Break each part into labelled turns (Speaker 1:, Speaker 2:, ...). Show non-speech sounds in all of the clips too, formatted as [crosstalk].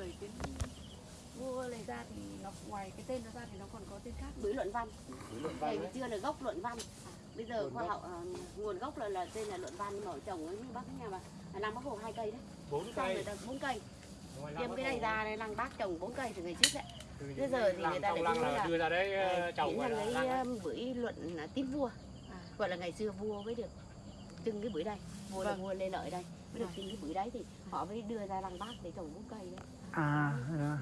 Speaker 1: bưởi tiến vua này ra thì nó ngoài cái tên nó ra thì nó còn có tên khác.
Speaker 2: Bưởi luận văn.
Speaker 3: Đấy.
Speaker 2: chưa là gốc luận văn. Bây giờ
Speaker 3: Nguồn
Speaker 2: khoa
Speaker 3: gốc.
Speaker 2: học ờ, nguồn gốc là là tên là luận văn nhưng mà trồng ở như bác nhà mà là lăng bác hồ hai cây đấy.
Speaker 3: Bốn cây.
Speaker 2: ta bốn cây. Tiêm cái này ra đây lăng bác trồng bốn cây từ ngày trước đấy. Bây giờ
Speaker 3: cái
Speaker 2: thì người ta lại đưa
Speaker 3: là
Speaker 2: là-
Speaker 3: đưa ra đấy ờ,
Speaker 2: Đấy,
Speaker 3: trồng là
Speaker 2: lấy ờ, bưởi luận là tím vua. Gọi là ngày xưa vua mới được trưng cái bưởi đây. Vua là
Speaker 1: Vâng.
Speaker 2: vua lê lợi đây. Mới được
Speaker 1: Vâng.
Speaker 2: trưng cái bưởi đấy thì họ mới đưa ra lăng bác để trồng bốn cây đấy
Speaker 4: à dạ.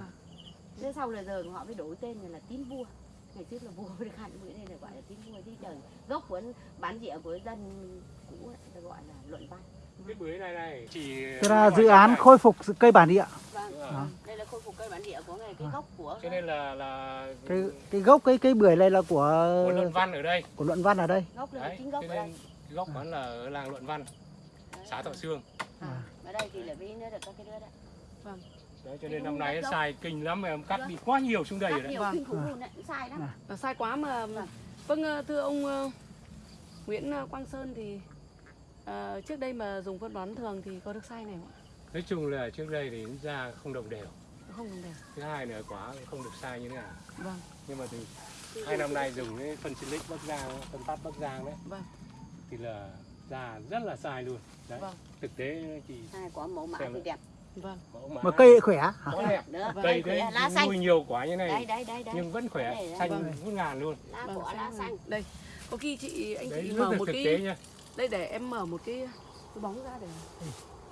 Speaker 2: thế sau là giờ họ mới đổi tên là, tím vua. Ngày trước là vua được hẳn bưởi đây là gọi là tím vua chứ trời. Gốc của bán rẻ của dân cũ ấy, ta gọi là luận văn.
Speaker 3: Cái bưởi này này chỉ
Speaker 4: tức là dự án khôi phục sự cây bản địa.
Speaker 2: Vâng
Speaker 3: rồi.
Speaker 2: đây là khôi phục cây bản địa của ngày cái
Speaker 4: À.
Speaker 2: gốc của
Speaker 3: cho nên là là
Speaker 4: cái cái gốc cái cây bưởi này là của
Speaker 3: của luận văn ở đây.
Speaker 4: Của luận văn ở đây.
Speaker 2: Gốc là
Speaker 3: đấy
Speaker 2: chính gốc ở đây.
Speaker 3: gốc vẫn là ở làng luận văn
Speaker 2: Đấy.
Speaker 3: xã thọ sương.
Speaker 4: À.
Speaker 2: ở đây thì là với nó được các cái đứa đấy
Speaker 3: đấy cho nên năm nay xài kinh lắm mà em cắt bị quá nhiều xuống đây rồi đấy
Speaker 1: Vâng.
Speaker 2: kinh khủng
Speaker 4: À.
Speaker 2: luôn đấy sai lắm
Speaker 4: À.
Speaker 1: Là sai quá mà vâng ờ, thưa ông ờ, Nguyễn ờ, Quang Sơn thì ờ, trước đây mà dùng phân bón thường thì có được sai này không ạ?
Speaker 3: nói chung là trước đây thì ra không đồng đều
Speaker 1: Không đồng đều.
Speaker 3: thứ hai nữa cũng không được sai như thế nào
Speaker 1: Vâng,
Speaker 3: nhưng mà từ hai năm nay dùng cái phân silic bắc giang phân phát bắc giang đấy
Speaker 1: vâng,
Speaker 3: thì là ra rất là sai luôn đấy
Speaker 1: Vâng.
Speaker 3: thực tế thì
Speaker 2: sai quả mẫu mã thì đẹp
Speaker 1: vâng.
Speaker 3: mã
Speaker 4: mà cây khỏe hả?
Speaker 3: đẹp
Speaker 2: nữa
Speaker 1: Vâng.
Speaker 3: cây thế
Speaker 2: lá xanh.
Speaker 3: nuôi nhiều quả như này
Speaker 2: đấy đấy đấy
Speaker 3: nhưng vẫn khỏe
Speaker 2: này đấy.
Speaker 3: xanh
Speaker 4: Vâng.
Speaker 3: ngút ngàn luôn.
Speaker 2: Lá
Speaker 1: vâng,
Speaker 2: cỏ lá xanh
Speaker 1: Đây, có khi chị anh
Speaker 3: đấy
Speaker 1: chị mở một
Speaker 3: thực
Speaker 1: cái
Speaker 3: nha.
Speaker 1: đây để em mở một cái cái bóng ra để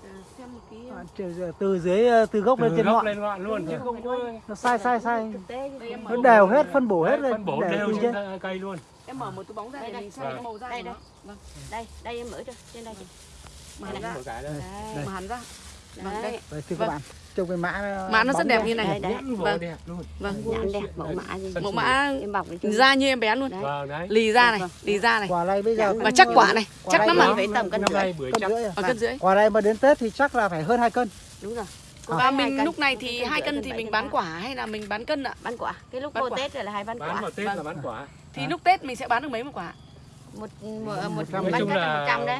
Speaker 1: à, xem một cái
Speaker 4: À, từ- dưới từ gốc lên
Speaker 3: từ
Speaker 4: trên
Speaker 3: gốc
Speaker 4: ngọn.
Speaker 3: lên ngọn luôn chứ không có
Speaker 4: nó sai sai sai.
Speaker 1: Đây mở
Speaker 4: nó đều hết phân bổ hết lên
Speaker 3: phân bổ đều trên cây luôn.
Speaker 1: Em mở một cái bóng ra
Speaker 2: Đây,
Speaker 1: để
Speaker 2: đây.
Speaker 1: mình xem
Speaker 3: Vâng.
Speaker 1: màu da
Speaker 2: Đây, đây.
Speaker 1: Vâng,
Speaker 2: đây đây em mở cho trên đây. Chị
Speaker 1: mà
Speaker 2: Đây,
Speaker 1: ra,
Speaker 3: đấy
Speaker 2: đấy
Speaker 1: mà hẳn ra. Vâng,
Speaker 2: đấy
Speaker 1: đây.
Speaker 4: Đấy, thưa
Speaker 1: Vâng.
Speaker 4: các bạn trông cái mã
Speaker 1: Mã nó rất đẹp như này.
Speaker 2: Đây, đấy.
Speaker 3: vỏ
Speaker 1: Vâng.
Speaker 3: đẹp luôn
Speaker 1: Vâng,
Speaker 2: nhãn đẹp mẫu mã gì
Speaker 1: mẫu mã
Speaker 2: em bọc
Speaker 1: da như em bé luôn.
Speaker 2: đấy
Speaker 3: vâng đấy
Speaker 1: Lì da này,
Speaker 2: Vâng.
Speaker 1: lì da này.
Speaker 4: quả này bây giờ
Speaker 2: Và
Speaker 1: Và chắc quả này,
Speaker 4: quả
Speaker 1: chắc lắm
Speaker 2: mà phải tầm cân rưỡi
Speaker 4: cân rưỡi à?
Speaker 1: Ở cân rưỡi.
Speaker 4: quả này mà đến tết thì chắc là phải hơn hai cân
Speaker 2: đúng rồi
Speaker 4: À.
Speaker 1: Và
Speaker 2: hai
Speaker 1: mình lúc này thì hai cân thì mình bán quả hay là mình bán cân ạ?
Speaker 2: bán quả cái lúc
Speaker 1: Bán quả.
Speaker 2: tết rồi là hai bán
Speaker 3: bán
Speaker 2: quả
Speaker 3: vào tết là bán quả
Speaker 1: Thì
Speaker 4: À.
Speaker 1: lúc Tết mình sẽ bán được mấy một quả?
Speaker 2: một một, một, bán cân là một trăm đấy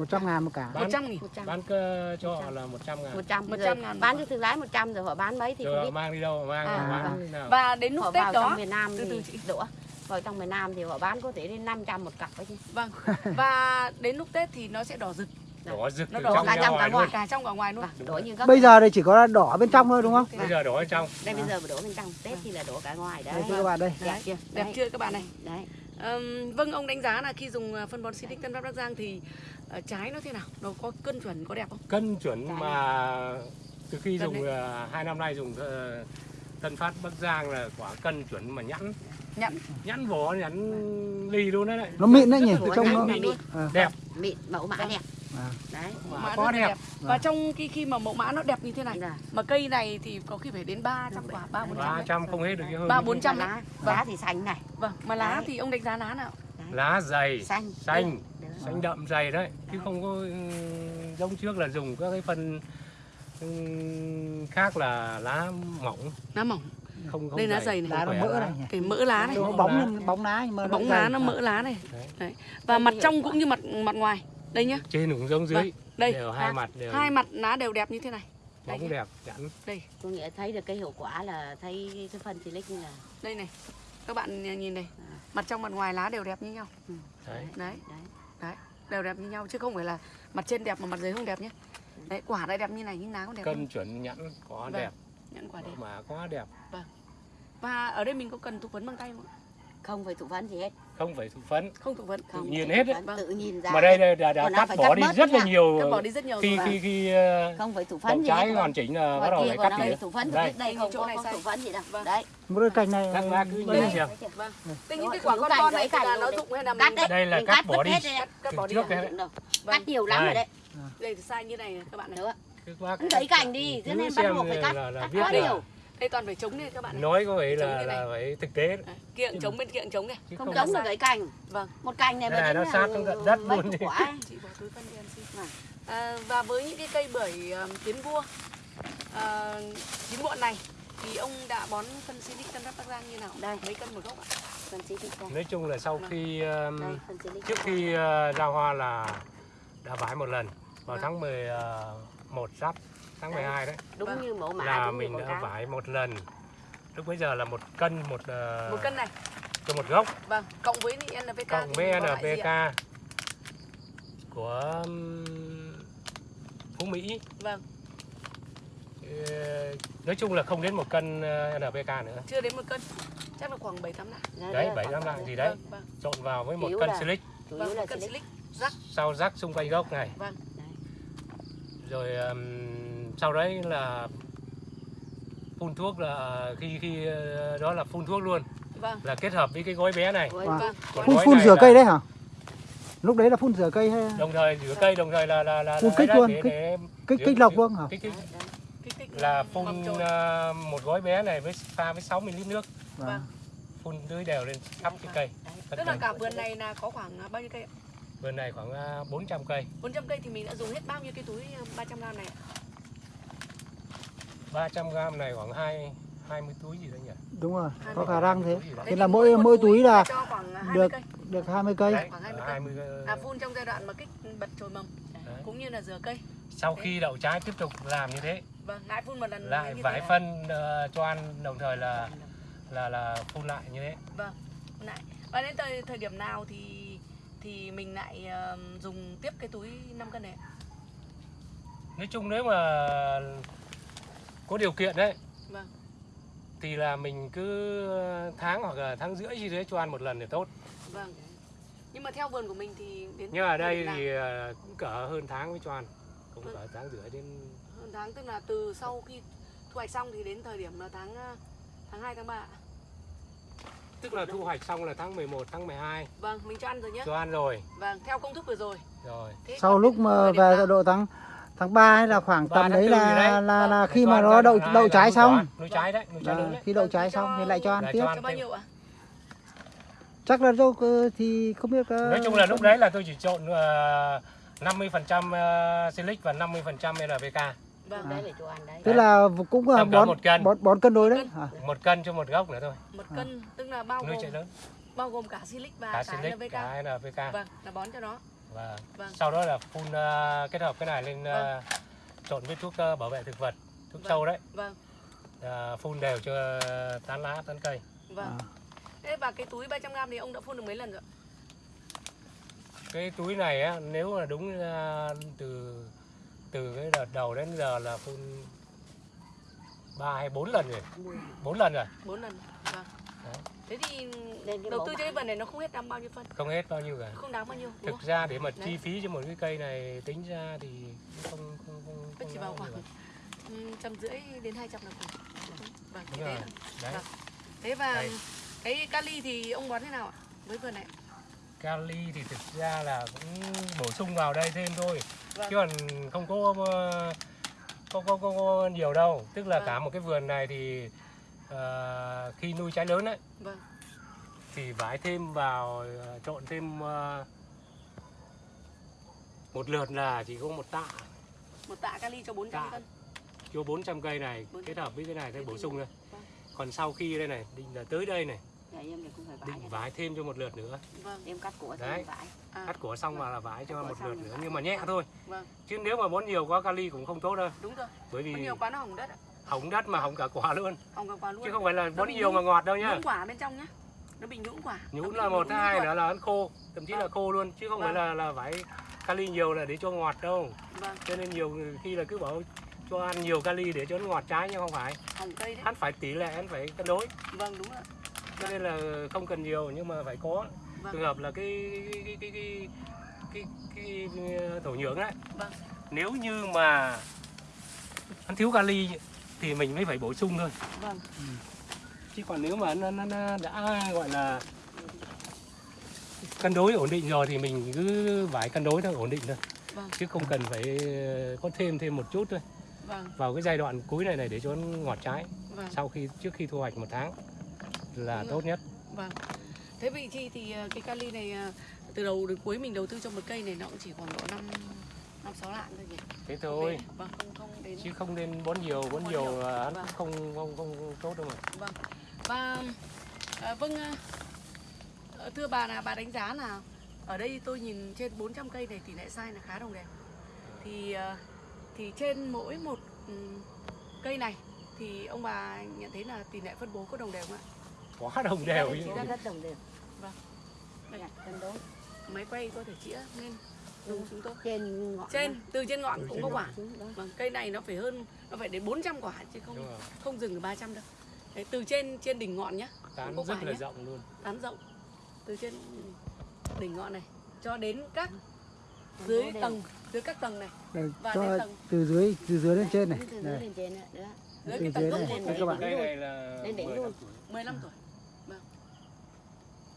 Speaker 3: là
Speaker 4: một trăm ngàn một cả.
Speaker 3: Bán-
Speaker 1: 100 nghìn.
Speaker 2: một trăm.
Speaker 3: bán cơ cho họ là 100 ngàn.
Speaker 2: Một trăm
Speaker 1: Một
Speaker 2: rồi.
Speaker 1: trăm ngàn một
Speaker 2: bán cho thương lái một trăm rồi họ bán mấy thì
Speaker 3: rồi
Speaker 2: không
Speaker 3: họ
Speaker 2: biết.
Speaker 3: mang đi đâu mang
Speaker 2: À,
Speaker 3: bán
Speaker 2: vâng.
Speaker 3: nào.
Speaker 1: Và đến lúc
Speaker 2: họ
Speaker 1: Tết
Speaker 2: vào
Speaker 1: đó
Speaker 2: trong miền Nam
Speaker 1: từ từ chị.
Speaker 2: đũa. Vào trong miền Nam thì họ bán có thể đến 500 một cặp ấy chứ.
Speaker 1: Vâng. [laughs] Và đến lúc Tết thì nó sẽ đỏ rực,
Speaker 3: đỏ rực
Speaker 1: Nó
Speaker 3: từ
Speaker 1: đỏ
Speaker 3: trong
Speaker 2: cả
Speaker 3: ra
Speaker 2: trong
Speaker 3: ngoài
Speaker 2: cả ngoài.
Speaker 3: luôn.
Speaker 1: Cả trong cả ngoài luôn.
Speaker 2: vâng đổ như gốc.
Speaker 4: Bây giờ đây chỉ có đỏ bên trong thôi đúng không?
Speaker 3: Bây giờ đỏ ở trong.
Speaker 2: Đây bây giờ mà đổ bên trong. Tết thì là đổ cả ngoài đấy.
Speaker 4: Đây các bạn đây?
Speaker 2: Đẹp chưa.
Speaker 1: Đẹp chưa các bạn này?
Speaker 2: đấy.
Speaker 1: Vâng ông đánh giá là khi dùng ờ, phân bón Silic Tân Phát Bắc Giang thì ờ, trái nó thế nào? Nó có cân chuẩn có đẹp không?
Speaker 3: cân chuẩn
Speaker 2: Cái
Speaker 3: mà từ khi
Speaker 1: Cân
Speaker 3: dùng ờ, hai năm nay dùng ờ, Tân Phát Bắc Giang là quả cân chuẩn mà nhẵn
Speaker 1: Nhẵn.
Speaker 3: nhẵn vỏ nhẵn ly luôn đấy đấy
Speaker 4: nó mịn đấy nhỉ trông
Speaker 2: mịn,
Speaker 4: nó
Speaker 2: mịn,
Speaker 4: à,
Speaker 3: đẹp
Speaker 2: mịn mẫu mã
Speaker 1: Vâng.
Speaker 2: đẹp
Speaker 4: À.
Speaker 2: đấy
Speaker 1: Mẫu
Speaker 3: Quả
Speaker 1: mã
Speaker 3: có
Speaker 1: là
Speaker 3: đẹp.
Speaker 1: Và trong khi khi mà mẫu mã nó đẹp như thế này
Speaker 2: Là
Speaker 1: mà cây này thì có khi phải đến 300 quả, 3 400
Speaker 3: ba
Speaker 1: đấy.
Speaker 3: trăm không hết được cái hơn
Speaker 1: Ba bốn trăm
Speaker 2: lá
Speaker 1: đấy.
Speaker 2: lá thì xanh này
Speaker 1: Vâng, mà lá
Speaker 2: Đấy.
Speaker 1: thì ông đánh giá lá nào?
Speaker 3: lá dày
Speaker 2: xanh
Speaker 3: xanh
Speaker 2: Được.
Speaker 3: Xanh đậm dày đấy chứ không có ừ, giống trước là dùng các cái phân ừ, khác là lá mỏng
Speaker 1: Lá mỏng,
Speaker 3: không không
Speaker 1: đây lá
Speaker 3: dày,
Speaker 1: này.
Speaker 4: lá nó mỡ này nhỉ
Speaker 1: cái mỡ lá này.
Speaker 4: nó
Speaker 3: Bóng
Speaker 4: bóng bóng lá nhưng mà
Speaker 1: Bóng lá nó
Speaker 4: À.
Speaker 1: mỡ lá này.
Speaker 3: Đấy.
Speaker 1: Đấy. Và mặt trong cũng như mặt mặt ngoài. Đây nhá.
Speaker 3: trên cũng giống dưới
Speaker 1: Vâng, đây.
Speaker 3: đều hai mặt đều
Speaker 1: Hai mặt lá đều đẹp như thế này.
Speaker 3: bóng đẹp nhẵn
Speaker 1: Đây,
Speaker 2: có nghĩa thấy được cái hiệu quả là thấy cái phân silic như là
Speaker 1: đây này. Các bạn nhìn này. Mặt trong mặt ngoài lá đều đẹp như nhau.
Speaker 3: đấy
Speaker 1: Đấy,
Speaker 2: đấy
Speaker 1: đều đẹp như nhau chứ không phải là mặt trên đẹp mà mặt dưới không đẹp nhé. Đấy, quả lại đẹp như này nhưng lá cũng đẹp.
Speaker 3: cân chuẩn nhẵn có
Speaker 1: Vâng,
Speaker 3: đẹp
Speaker 1: Nhãn quả đẹp.
Speaker 3: mà quá đẹp
Speaker 1: Và ở đây mình có cần thụ phấn bằng tay không? ạ?
Speaker 2: Không phải thụ phấn gì hết.
Speaker 3: Không phải thụ phấn
Speaker 1: Không thụ phấn.
Speaker 2: không.
Speaker 3: Nhiên
Speaker 2: phải
Speaker 3: hết đấy.
Speaker 2: tự nhìn ra.
Speaker 3: Mà đây đây đã, đã cắt
Speaker 2: phải
Speaker 3: bỏ
Speaker 2: cắt
Speaker 3: đi rất là nhiều
Speaker 1: Cắt bỏ đi rất nhiều
Speaker 3: khi khi khi ờ,
Speaker 2: không phải thụ phấn gì
Speaker 3: trái hoàn chỉnh là bắt
Speaker 2: Ngoài
Speaker 3: đầu phải cắt
Speaker 2: đây
Speaker 3: tỉa
Speaker 2: thụ phấn
Speaker 3: đây.
Speaker 2: Đây, không
Speaker 1: chỗ
Speaker 2: có,
Speaker 1: này
Speaker 2: thụ phấn gì đâu.
Speaker 1: Vâng.
Speaker 2: đấy.
Speaker 4: Một cái cành này
Speaker 3: Các bác cứ
Speaker 4: đây.
Speaker 3: nhìn xem.
Speaker 1: Vâng. Thế
Speaker 2: Đúng
Speaker 1: những cái quả con con này là nó dụng hay là
Speaker 2: cắt
Speaker 1: mình
Speaker 2: đấy.
Speaker 3: Đây là cắt bỏ đi.
Speaker 1: cắt, cắt bỏ đi
Speaker 2: cắt nhiều lắm rồi đấy.
Speaker 1: Đây thì sai như này các bạn này.
Speaker 2: nữa Anh lấy cành đi cho
Speaker 3: cứ
Speaker 2: nên bắt buộc phải cắt.
Speaker 3: là- là
Speaker 2: cắt quá
Speaker 3: là-
Speaker 2: nhiều
Speaker 1: Đây toàn phải chống này các bạn này.
Speaker 3: nói có
Speaker 1: Chống
Speaker 3: là là phải thực tế đấy.
Speaker 1: Đấy, Kiệng chống bên kiệng chống này.
Speaker 3: chứ
Speaker 2: không
Speaker 3: không
Speaker 1: sai.
Speaker 2: được cái cành
Speaker 1: Vâng.
Speaker 2: một cành này mà
Speaker 3: này, nó
Speaker 2: đến
Speaker 3: sát tận đất luôn đi.
Speaker 1: Chị bỏ túi phân đi em xin.
Speaker 2: Vâng.
Speaker 1: À, và với những cái cây bưởi um, tiến vua à, chín muộn này thì ông đã bón phân Silic Tân Đắp Bắc Giang như nào?
Speaker 2: Đây.
Speaker 1: Mấy cân một gốc ạ?
Speaker 2: phân xí đây
Speaker 3: nói chung là sau khi um,
Speaker 2: đây xí
Speaker 3: trước khi uh, ra hoa là đã vải một lần vào
Speaker 1: Vâng.
Speaker 3: tháng 11 giáp tháng
Speaker 2: Đấy.
Speaker 3: 12 đấy.
Speaker 2: Đúng
Speaker 1: Vâng.
Speaker 2: như mẫu mã
Speaker 3: là
Speaker 2: đúng
Speaker 3: mình
Speaker 2: như
Speaker 3: đã vải một lần. Lúc bây giờ là một cân một ờ,
Speaker 1: một cân này.
Speaker 3: cho một gốc.
Speaker 1: Vâng cộng với NPK
Speaker 3: cộng
Speaker 1: thì
Speaker 3: với? NPK của Phú Mỹ.
Speaker 1: Vâng.
Speaker 3: Nói chung là không đến một cân ờ, NPK nữa.
Speaker 1: Chưa đến một cân. Chắc là khoảng bảy tám lạng.
Speaker 2: Đấy,
Speaker 3: đấy
Speaker 2: đấy,
Speaker 3: bảy
Speaker 2: khoảng
Speaker 3: năm
Speaker 2: vậy.
Speaker 3: lạng gì đấy.
Speaker 1: Vâng vâng.
Speaker 3: Trộn vào với một
Speaker 2: Chủ yếu
Speaker 3: cân silic.
Speaker 2: chủ yếu
Speaker 1: vâng cân
Speaker 2: silic.
Speaker 1: rắc.
Speaker 3: Sau rắc xung quanh gốc này.
Speaker 1: Vâng.
Speaker 3: Rồi ừm, sau đấy là phun thuốc là khi khi ờ, đó là phun thuốc luôn.
Speaker 1: Vâng.
Speaker 3: Là kết hợp với cái gói bé này.
Speaker 4: Vâng.
Speaker 1: vâng.
Speaker 3: Còn
Speaker 4: phun
Speaker 3: gói
Speaker 4: phun rửa cây đấy hả? Lúc đấy là phun rửa cây hay
Speaker 3: đồng thời rửa cây đồng thời là là là
Speaker 4: Phun
Speaker 3: là
Speaker 4: kích luôn,
Speaker 3: để,
Speaker 4: kích-
Speaker 3: để
Speaker 4: kích lọc luôn hả?
Speaker 3: Kích kích.
Speaker 1: Thích
Speaker 3: là phun ờ, một gói bé này với pha với 6 ml nước.
Speaker 4: Vâng.
Speaker 3: phun tưới đều lên khắp cái cây.
Speaker 1: Tức là
Speaker 3: cả.
Speaker 1: vườn này là có khoảng à, bao nhiêu cây ạ?
Speaker 3: vườn này khoảng ờ, 400 cây.
Speaker 1: 400 cây thì mình đã dùng hết bao nhiêu cái túi à, 300 gram này ạ?
Speaker 3: 300 gram này khoảng 2 20 túi gì đấy nhỉ?
Speaker 4: Đúng rồi có khả năng thế.
Speaker 3: Đấy.
Speaker 4: Thế là mỗi- mỗi túi là
Speaker 1: cho khoảng à, 20
Speaker 4: được được 20 cây.
Speaker 3: Đấy,
Speaker 1: khoảng 20
Speaker 3: ở
Speaker 1: cây.
Speaker 3: 20 ờ,
Speaker 1: à phun trong giai đoạn mà kích bật chồi mầm.
Speaker 3: Đấy.
Speaker 1: cũng như là rửa cây.
Speaker 3: Sau khi đậu trái tiếp tục làm như thế.
Speaker 1: Vâng lại phun một lần
Speaker 3: lại vải
Speaker 1: thế
Speaker 3: phân ờ, cho ăn đồng thời là là là phun lại như thế.
Speaker 1: Vâng lại. Và đến thời thời điểm nào thì thì mình lại à, dùng tiếp cái túi 5 cân này ạ?
Speaker 3: nói chung nếu mà có điều kiện đấy.
Speaker 1: Vâng.
Speaker 3: Thì là mình cứ tháng hoặc là tháng rưỡi gì đấy cho ăn một lần thì tốt.
Speaker 1: Vâng. Nhưng mà theo vườn của mình thì đến
Speaker 3: nhưng ở đây
Speaker 1: nào?
Speaker 3: thì ờ, cũng cỡ hơn tháng mới cho ăn. Cũng
Speaker 1: Vâng.
Speaker 3: cỡ tháng rưỡi đến
Speaker 1: hơn tháng tức là từ sau khi thu hoạch xong thì đến thời điểm là tháng à, tháng 2 tháng 3
Speaker 3: tức là thu hoạch xong là tháng 11 tháng 12
Speaker 1: vâng mình cho ăn rồi nhé
Speaker 3: cho ăn rồi.
Speaker 1: Vâng theo công thức vừa rồi.
Speaker 3: Rồi.
Speaker 1: Thế
Speaker 4: sau lúc mà về độ tháng tháng 3 hay là khoảng tầm đấy là
Speaker 3: đấy.
Speaker 4: là là khi mà nó đậu
Speaker 3: đoạn
Speaker 4: đậu trái xong.
Speaker 3: trái đấy trái đấy
Speaker 4: khi đậu
Speaker 1: Vâng,
Speaker 4: trái xong thì lại cho ăn tiếp.
Speaker 3: cho ăn
Speaker 1: cho bao
Speaker 3: thêm.
Speaker 1: nhiêu ạ
Speaker 4: chắc là đâu thì không biết ờ,
Speaker 3: nói chung là lúc đấy là tôi chỉ trộn uh, 50% uh, silic và 50% NPK
Speaker 1: vâng
Speaker 2: đấy để cho ăn đấy.
Speaker 4: Tức là cũng là
Speaker 3: Tầm
Speaker 4: bón
Speaker 3: một cân.
Speaker 4: bón bón cân đối đấy.
Speaker 1: Cân.
Speaker 4: hả?
Speaker 3: một cân cho một gốc nữa thôi.
Speaker 1: Một cân tức là bao
Speaker 3: nuôi
Speaker 1: gồm
Speaker 3: lớn.
Speaker 1: bao gồm cả silic và
Speaker 3: cả
Speaker 1: cả
Speaker 3: silic
Speaker 1: NPK
Speaker 3: cả NPK
Speaker 1: vâng là bón cho nó
Speaker 3: và
Speaker 1: Vâng.
Speaker 3: sau đó là phun uh, kết hợp cái này lên uh,
Speaker 1: Vâng.
Speaker 3: trộn với thuốc uh, bảo vệ thực vật thuốc
Speaker 1: Vâng.
Speaker 3: sâu đấy
Speaker 1: vâng
Speaker 3: uh, phun đều cho tán lá tán cây
Speaker 1: vâng
Speaker 4: À.
Speaker 1: thế và cái túi 300 gram thì ông đã phun được mấy lần rồi ạ?
Speaker 3: cái túi này á nếu mà đúng uh, từ từ cái đợt đầu đến giờ là phun ba hay bốn lần rồi bốn lần rồi
Speaker 1: bốn lần vâng
Speaker 3: Đấy.
Speaker 1: Thế thì đầu tư cho cái vườn này nó không hết năm bao nhiêu phân
Speaker 3: không hết bao nhiêu cả
Speaker 1: không đáng bao nhiêu
Speaker 3: thực
Speaker 1: không
Speaker 3: ra để mà
Speaker 1: Đấy.
Speaker 3: chi phí cho một cái cây này tính ra thì cũng không không không,
Speaker 1: Nó
Speaker 3: không
Speaker 1: chỉ vào khoảng trăm rưỡi đến 200 là cùng vâng thế
Speaker 3: rồi. đấy
Speaker 1: Vâng. thế và
Speaker 3: Đây.
Speaker 1: cái kali thì ông bón thế nào ạ với vườn này
Speaker 3: kali thì thực ra là cũng bổ sung vào đây thêm thôi
Speaker 1: Vâng.
Speaker 3: chứ còn không có ờ, có, có, có, có nhiều đâu tức là
Speaker 1: Vâng.
Speaker 3: cả một cái vườn này thì ờ, khi nuôi trái lớn ấy
Speaker 1: vâng.
Speaker 3: thì vải thêm vào ờ, trộn thêm ờ, một lượt là chỉ có một tạ.
Speaker 1: Một tạ kali cho 400
Speaker 3: Tạ.
Speaker 1: cân.
Speaker 3: Cho 400 cây này.
Speaker 1: 400.
Speaker 3: kết hợp với cái này thêm
Speaker 1: Thế
Speaker 3: bổ sung thôi.
Speaker 1: Vâng.
Speaker 3: còn sau khi đây này định là tới đây này
Speaker 2: em thì cũng phải vải
Speaker 3: định vải thêm cho một lượt nữa.
Speaker 1: Vâng.
Speaker 2: Em cắt của
Speaker 3: Đấy.
Speaker 2: vải.
Speaker 1: À,
Speaker 3: cắt của xong vào là vải cho
Speaker 2: Cắt
Speaker 3: một lượt nữa.
Speaker 2: vải.
Speaker 3: nhưng mà nhẹ thôi.
Speaker 1: Vâng.
Speaker 3: Chứ nếu mà bón nhiều quá kali cũng không tốt đâu.
Speaker 1: Đúng rồi.
Speaker 3: Bởi vì
Speaker 1: có nhiều quá nó hỏng đất ạ
Speaker 3: hỏng đất mà hỏng cả quả luôn.
Speaker 1: Hỏng cả quả luôn.
Speaker 3: Chứ không phải là bón nhiều mà ngọt đâu nhá.
Speaker 1: nhũn quả bên trong nhá. Nó bị nhũn quả. Nó
Speaker 3: nhũn
Speaker 1: bị
Speaker 3: là một thứ hai nữa là ăn khô thậm chí là
Speaker 1: Vâng.
Speaker 3: khô luôn chứ không phải
Speaker 1: Vâng.
Speaker 3: là là vải kali nhiều là để cho ngọt đâu.
Speaker 1: Vâng.
Speaker 3: Cho nên nhiều khi là cứ bảo cho ăn nhiều kali để cho nó ngọt trái nhưng không phải.
Speaker 1: Hỏng cây đấy.
Speaker 3: Ăn phải tỷ lệ ăn phải cân đối.
Speaker 1: Vâng đúng ạ.
Speaker 3: Cho nên là không cần nhiều nhưng mà phải có.
Speaker 1: Vâng.
Speaker 3: trường hợp là cái cái cái cái cái, cái, cái thổ nhưỡng đấy
Speaker 1: vâng.
Speaker 3: Nếu như mà ăn thiếu kali thì mình mới phải bổ sung thôi.
Speaker 1: Vâng.
Speaker 3: Chứ còn nếu mà nó, nó, nó đã gọi là cân đối ổn định rồi thì mình cứ vải cân đối thôi ổn định thôi.
Speaker 1: Vâng.
Speaker 3: Chứ không cần phải ờ, có thêm thêm một chút thôi.
Speaker 1: Vâng.
Speaker 3: Vào cái giai đoạn cuối này này để cho nó ngọt trái.
Speaker 1: Vâng.
Speaker 3: Sau khi trước khi thu hoạch một tháng là
Speaker 1: Đúng rồi.
Speaker 3: tốt nhất.
Speaker 1: Vâng. Thế vị chi thì ờ, cái kali này ờ, từ đầu đến cuối mình đầu tư cho một cây này nó cũng chỉ khoảng độ năm năm sáu lạng thôi nhỉ?
Speaker 3: Thế thôi.
Speaker 1: Vâng không không đến
Speaker 3: chứ không nên bón nhiều bón
Speaker 1: Bón
Speaker 3: nhiều
Speaker 1: nhiều.
Speaker 3: là
Speaker 1: Vâng.
Speaker 3: không không không, không tốt đâu mà
Speaker 1: vâng và à, vâng à, ờ, thưa bà là bà đánh giá là ở đây tôi nhìn trên 400 cây này tỷ lệ sai là khá đồng đều thì ờ, thì trên mỗi một ừm, cây này thì ông bà nhận thấy là tỷ lệ phân bố có đồng đều không ạ?
Speaker 3: quá đồng đều
Speaker 2: Rất-
Speaker 3: như
Speaker 2: rất đồng đều
Speaker 1: Vâng.
Speaker 2: Dạ, cân đối
Speaker 1: Máy quay có thể chĩa lên dùng chúng tôi.
Speaker 2: trên ngọn
Speaker 1: Trên từ trên ngọn
Speaker 3: Từ
Speaker 1: cũng
Speaker 3: trên
Speaker 1: có quả.
Speaker 2: đó.
Speaker 1: Vâng, cây này nó phải hơn nó phải đến 400 quả chứ không
Speaker 3: đúng
Speaker 1: không dừng ở 300 đâu. Đấy, từ trên trên đỉnh ngọn nhá,
Speaker 3: tán rất là
Speaker 1: nhé.
Speaker 3: rộng luôn
Speaker 1: tán rộng từ trên đỉnh ngọn này cho đến các
Speaker 2: Cân
Speaker 1: dưới
Speaker 2: đối đều.
Speaker 1: tầng dưới các tầng này
Speaker 4: Đây,
Speaker 1: Và
Speaker 4: cho
Speaker 1: tầng.
Speaker 4: từ dưới từ dưới lên trên này
Speaker 2: Từ dưới
Speaker 4: đây
Speaker 2: lên trên nữa, nữa.
Speaker 1: dưới
Speaker 4: Từ
Speaker 1: cái tầng
Speaker 4: dưới
Speaker 1: gốc
Speaker 4: này, đây các bạn.
Speaker 3: cây này là
Speaker 2: Lên đỉnh
Speaker 3: 15
Speaker 2: luôn.
Speaker 3: tuổi
Speaker 1: 15 tuổi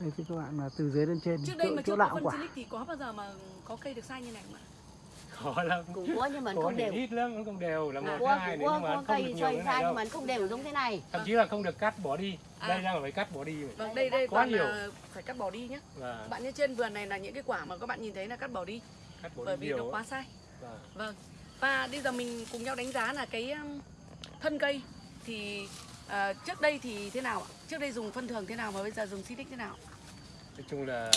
Speaker 4: đây thì các bạn là từ dưới lên trên
Speaker 1: trước đây
Speaker 4: chỗ,
Speaker 1: mà
Speaker 4: chỗ
Speaker 1: chưa có
Speaker 4: lạo
Speaker 1: phân
Speaker 4: quả
Speaker 1: thì có bao giờ mà có cây được sai như này không ạ?
Speaker 3: Khó lắm.
Speaker 2: Cũng có nhưng mà
Speaker 3: có
Speaker 2: không đều.
Speaker 3: ít lắm nó không đều là một
Speaker 2: có
Speaker 3: cái hai
Speaker 2: có
Speaker 3: nhưng mà không được
Speaker 2: cây
Speaker 3: nhiều này
Speaker 2: nhưng mà không đều giống thế này.
Speaker 3: Thậm chí là không được cắt bỏ đi.
Speaker 1: À.
Speaker 3: đây đang là phải cắt bỏ đi.
Speaker 1: Vâng đây đây
Speaker 3: Quá nhiều.
Speaker 1: phải cắt bỏ đi nhé
Speaker 3: và
Speaker 1: bạn như trên vườn này là những cái quả mà các bạn nhìn thấy là cắt bỏ đi.
Speaker 3: Cắt bỏ
Speaker 1: bởi
Speaker 3: đi
Speaker 1: vì
Speaker 3: nhiều
Speaker 1: nó quá sai
Speaker 3: Và
Speaker 1: vâng. Và bây giờ mình cùng nhau đánh giá là cái um, thân cây. Thì à, trước đây thì thế nào ạ? Trước đây dùng phân thường thế nào và bây giờ dùng silic thế nào
Speaker 3: nói chung là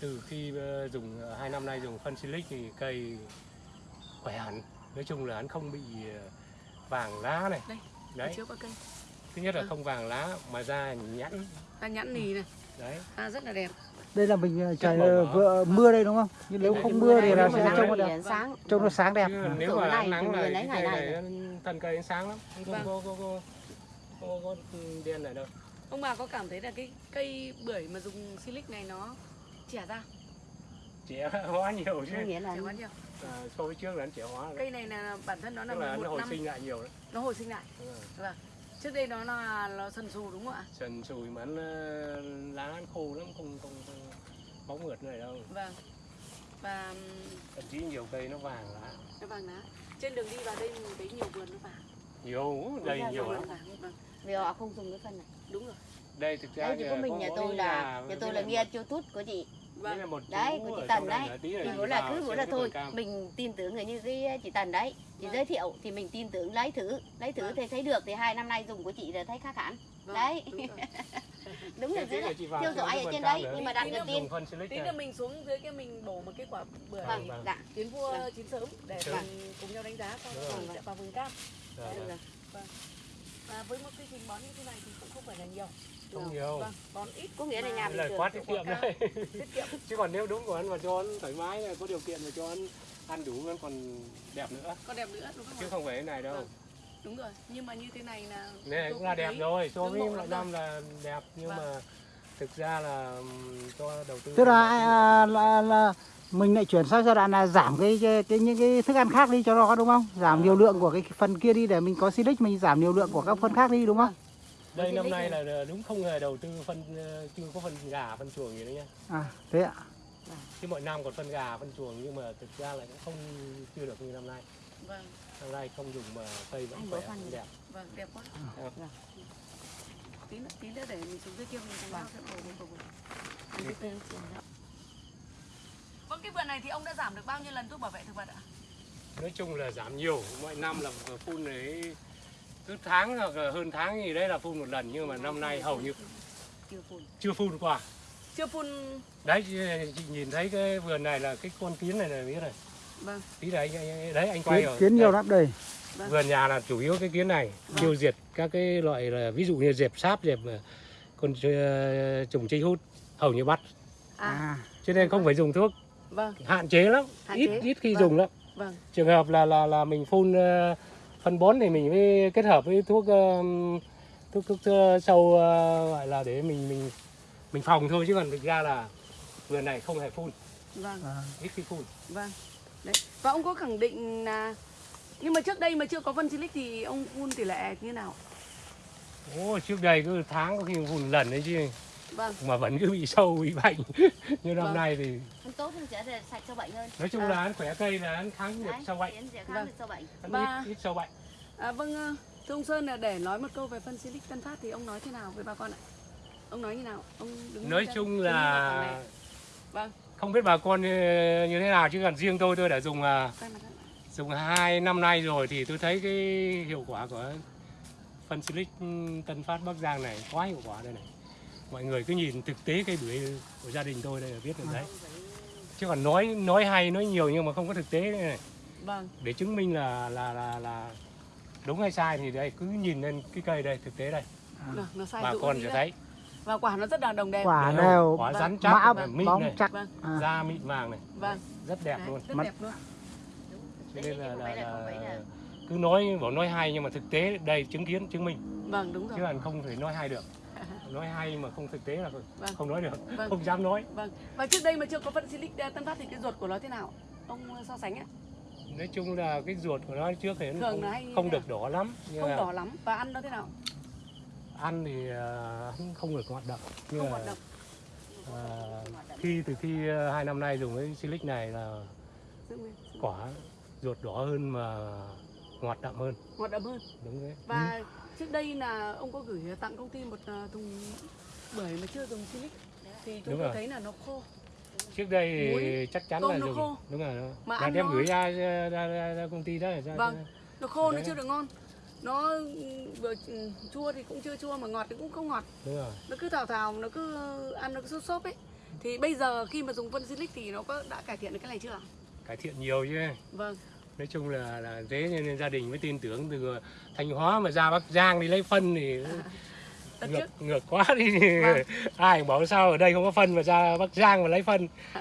Speaker 3: từ khi ờ, dùng ờ, hai năm nay dùng phân silic thì cây khỏe hẳn. Nói chung là hắn không bị ờ, vàng lá này.
Speaker 1: Đây,
Speaker 3: đấy.
Speaker 1: chiếu qua cây.
Speaker 3: Thứ nhất là
Speaker 1: Vâng.
Speaker 3: không vàng lá mà da nhẵn.
Speaker 1: Ta nhẵn nì này.
Speaker 3: Đấy.
Speaker 1: À, rất là đẹp.
Speaker 4: Đây là mình trời vừa mưa đây đúng không? Nhưng nếu
Speaker 3: Đấy,
Speaker 4: không mưa thì là sẽ trông nó đẹp
Speaker 2: sáng
Speaker 4: trông nó sáng đẹp.
Speaker 3: Chứ nếu mà
Speaker 2: này,
Speaker 3: nắng là
Speaker 2: người
Speaker 3: cái này nó thân cây sáng lắm. Không
Speaker 1: Vâng.
Speaker 3: có, có, có, có, có đen này đâu
Speaker 1: ông bà có cảm thấy là cái cây bưởi mà dùng silic này nó trẻ ra?
Speaker 3: Trẻ hóa nhiều chứ.
Speaker 2: Có nghĩa là
Speaker 1: trẻ quá nhiều.
Speaker 3: À, so với trước là nó trẻ hóa rồi.
Speaker 1: cây này là bản thân nó là
Speaker 3: là nó
Speaker 1: 11
Speaker 3: hồi
Speaker 1: năm
Speaker 3: sinh lại nhiều đấy.
Speaker 1: Nó hồi sinh lại.
Speaker 3: Đúng rồi.
Speaker 1: vâng. Trước đây nó là nó sần sù đúng không ạ?
Speaker 3: Sần sùi mà nó lá nó khô lắm không không, không bóng mượt này đâu.
Speaker 1: Vâng. Và
Speaker 3: thậm chí nhiều cây nó vàng lá.
Speaker 1: nó vàng lá. Trên đường đi vào đây mình thấy nhiều vườn nó vàng.
Speaker 3: Nhiều đầy
Speaker 2: ra
Speaker 3: nhiều lắm.
Speaker 1: Vàng vâng.
Speaker 2: Vì họ không dùng cái phân này
Speaker 1: đúng rồi
Speaker 3: đây thực ra
Speaker 2: đấy chỉ có mình nhà tôi là nhà tôi là nghe youtube của chị
Speaker 3: đây là
Speaker 1: vâng
Speaker 3: một
Speaker 2: đấy của chị Tần
Speaker 3: đây
Speaker 2: đấy thì bữa là cứ bữa là thôi mình tin tưởng người như cái chị Tần đấy chị
Speaker 1: Vâng.
Speaker 2: giới thiệu thì mình tin tưởng lấy thử lấy thử
Speaker 1: Vâng.
Speaker 2: thì thấy được thì hai năm nay dùng của chị là thấy khác hẳn
Speaker 1: vâng
Speaker 2: đấy [laughs]
Speaker 1: đúng rồi.
Speaker 2: đúng là
Speaker 3: thế là
Speaker 2: theo dõi ở trên đấy
Speaker 3: nữa.
Speaker 2: nhưng mà đặt
Speaker 1: nữa
Speaker 2: tin
Speaker 1: tí nữa mình xuống dưới cái mình bổ một cái quả bưởi
Speaker 2: vâng
Speaker 3: vâng.
Speaker 2: dạ
Speaker 1: tiến vua
Speaker 2: Vâng.
Speaker 1: chín sớm để cùng nhau đánh giá sau
Speaker 3: Vâng.
Speaker 1: sẽ vào vườn cam
Speaker 3: Rồi,
Speaker 2: được
Speaker 3: rồi.
Speaker 2: rồi.
Speaker 1: Và với một quy trình bón như thế này thì cũng không phải là nhiều.
Speaker 3: Không nhiều.
Speaker 1: vâng bón ít
Speaker 2: có nghĩa là nhà mình
Speaker 3: là
Speaker 2: trường
Speaker 3: quá tiết kiệm đấy. [laughs]
Speaker 1: Tiết kiệm.
Speaker 3: Chứ còn nếu đúng của anh mà cho ăn thoải mái là có điều kiện mà cho ăn ăn đủ nó còn đẹp nữa.
Speaker 1: Còn đẹp nữa đúng không
Speaker 3: chứ không phải cái này đâu.
Speaker 1: Vâng. đúng rồi. Nhưng mà như thế này là
Speaker 3: này cũng là đẹp
Speaker 1: thấy
Speaker 3: rồi. So với mọi
Speaker 1: lắm
Speaker 3: năm là đẹp nhưng
Speaker 1: Vâng.
Speaker 3: mà thực ra là cho đầu tư
Speaker 4: tức là, à, là là mình lại chuyển sang giai đoạn là giảm cái, cái, cái những cái thức ăn khác đi cho nó đúng không? Giảm liều lượng của cái phần kia đi để mình có silic mình giảm liều lượng của các phân khác đi đúng không?
Speaker 3: Đây năm nay là đúng không hề đầu tư phân chưa có phân gà phân chuồng gì nữa nhá.
Speaker 4: À thế ạ.
Speaker 3: Chứ mọi năm còn phân gà phân chuồng nhưng mà thực ra là cũng không chưa được như năm nay.
Speaker 1: Vâng.
Speaker 3: Năm nay không dùng mà cây vẫn khỏe vẫn đẹp.
Speaker 1: Vâng đẹp quá.
Speaker 3: Vâng.
Speaker 2: Vâng.
Speaker 1: tí nữa tí nữa để mình xuống dưới kia mình cùng nhau sẽ bổ một bổ vâng cái vườn này thì ông đã giảm được bao nhiêu lần thuốc bảo vệ thực vật ạ?
Speaker 3: Nói chung là giảm nhiều mọi năm là phun đấy cứ tháng hoặc là hơn tháng gì đấy là phun một lần nhưng mà năm nay hầu như
Speaker 2: chưa phun.
Speaker 3: chưa phun qua.
Speaker 1: Chưa phun.
Speaker 3: Đấy chị, nhìn thấy cái vườn này là cái con kiến này này biết này
Speaker 1: vâng.
Speaker 3: Tí đấy anh, anh- đấy anh quay
Speaker 4: kiến,
Speaker 3: rồi
Speaker 4: kiến nhiều lắm đây.
Speaker 1: Vâng.
Speaker 3: vườn nhà là chủ yếu cái kiến này
Speaker 1: Vâng.
Speaker 3: tiêu diệt các cái loại là ví dụ như dẹp sáp dẹp ờ, con ờ, trùng chích hút hầu như bắt.
Speaker 1: À.
Speaker 4: À.
Speaker 3: Cho nên không phải dùng thuốc
Speaker 1: vâng.
Speaker 3: Hạn chế lắm
Speaker 1: Hạn
Speaker 3: ít
Speaker 1: chế.
Speaker 3: ít khi
Speaker 1: Vâng.
Speaker 3: dùng lắm.
Speaker 1: Vâng.
Speaker 3: Trường hợp là là là mình phun ờ, phân bón thì mình mới kết hợp với thuốc ờ, thuốc thuốc ờ, sâu ờ, gọi là để mình mình mình phòng thôi chứ còn thực ra là vườn này không hề phun.
Speaker 1: Vâng.
Speaker 4: À.
Speaker 3: ít khi phun.
Speaker 1: Vâng. Đấy. Và ông có khẳng định là nhưng mà trước đây mà chưa có phân silic thì ông phun tỷ lệ như nào?
Speaker 3: Ồ, trước đây cứ tháng có khi phun lần đấy chứ
Speaker 1: vâng.
Speaker 3: Mà vẫn cứ bị sâu bị bệnh. [laughs] Như năm
Speaker 1: Vâng.
Speaker 3: nay thì
Speaker 2: tốt thì sẽ sạch sâu bệnh hơn.
Speaker 3: Nói chung
Speaker 1: À.
Speaker 3: là ăn khỏe cây là ăn kháng được sâu bệnh.
Speaker 1: Vâng.
Speaker 3: ăn
Speaker 1: Và-
Speaker 3: ít, ít sâu bệnh.
Speaker 1: À, vâng ờ, thưa ông Sơn là để nói một câu về phân silic Tân Phát thì ông nói thế nào với bà con ạ? Ông nói như nào? Ông đứng
Speaker 3: nói chung
Speaker 1: ฝั่
Speaker 3: là
Speaker 1: vâng.
Speaker 3: không biết bà con như, như thế nào chứ còn riêng tôi tôi đã dùng à,
Speaker 1: lại.
Speaker 3: dùng hai năm nay rồi thì tôi thấy cái hiệu quả của phân silic Tân Phát Bắc Giang này quá hiệu quả đây này mọi người cứ nhìn thực tế cây bưởi của gia đình tôi đây là biết được đấy. Chứ còn nói nói hay nói nhiều nhưng mà không có thực tế này.
Speaker 1: Vâng.
Speaker 3: Để chứng minh là là là là đúng hay sai thì đây cứ nhìn lên cái cây đây thực tế đây.
Speaker 1: Được, nó sai
Speaker 3: bà con sẽ thấy.
Speaker 1: Và quả nó rất là đồng đẹp.
Speaker 4: Quả
Speaker 3: Đều, quả
Speaker 1: Vâng.
Speaker 3: rắn
Speaker 4: mã
Speaker 3: chắc này, mịn
Speaker 4: bóng
Speaker 3: này
Speaker 4: chắc.
Speaker 1: Vâng.
Speaker 4: à.
Speaker 3: da mịn vàng này.
Speaker 1: Vâng.
Speaker 3: Rất đẹp
Speaker 1: Đấy,
Speaker 3: luôn.
Speaker 1: rất
Speaker 4: Mắt-
Speaker 1: đẹp luôn.
Speaker 3: Cho nên là, là,
Speaker 2: là-
Speaker 3: cứ nói bảo nói hay nhưng mà thực tế đây chứng kiến chứng minh.
Speaker 1: Vâng đúng rồi.
Speaker 3: chứ là không thể nói hay được nói hay mà không thực tế là
Speaker 1: Vâng.
Speaker 3: không nói được
Speaker 1: Vâng.
Speaker 3: không dám nói.
Speaker 1: Vâng. Và trước đây mà chưa có phân silic ờ, tân phát thì cái ruột của nó thế nào? Ông so sánh ạ.
Speaker 3: Nói chung là cái ruột của nó trước thì nó không,
Speaker 1: là
Speaker 3: không được đỏ lắm
Speaker 1: không
Speaker 3: mà
Speaker 1: đỏ lắm. Và ăn nó thế nào?
Speaker 3: ăn thì hắn không được hoạt động. Nhưng
Speaker 1: không
Speaker 3: mà
Speaker 1: hoạt động.
Speaker 3: à, khi từ khi à, hai năm nay dùng cái silic này là quả ruột đỏ hơn mà ngọt đậm hơn.
Speaker 1: Hoạt động hơn.
Speaker 3: Đúng đấy.
Speaker 1: Và trước đây là ông có gửi tặng công ty một ờ, thùng bưởi mà chưa dùng silic thì chúng tôi thấy là nó khô.
Speaker 3: Trước đây thì
Speaker 1: Muối,
Speaker 3: chắc chắn là dùng
Speaker 1: khô.
Speaker 3: đúng rồi.
Speaker 1: Mà ăn
Speaker 3: đem
Speaker 1: nó-
Speaker 3: gửi ra ra, ra, ra, ra công ty đó ra,
Speaker 1: Vâng. nó khô nó chưa được ngon. Nó ừ, vừa ừ, chua thì cũng chưa chua mà ngọt thì cũng không ngọt.
Speaker 3: Đúng rồi.
Speaker 1: Nó cứ thào thào nó cứ ăn nó cứ sốt sốt ấy. Thì bây giờ khi mà dùng phân silic thì nó có đã cải thiện được cái này chưa?
Speaker 3: Cải thiện nhiều chứ.
Speaker 1: Vâng
Speaker 3: nói chung là là thế cho nên gia đình mới tin tưởng từ thanh hóa mà ra bắc giang đi lấy phân thì
Speaker 1: Đợt
Speaker 3: ngược
Speaker 1: trước.
Speaker 3: ngược quá đi.
Speaker 1: Vâng. [laughs]
Speaker 3: ai bảo sao ở đây không có phân mà ra bắc giang mà lấy phân. [laughs]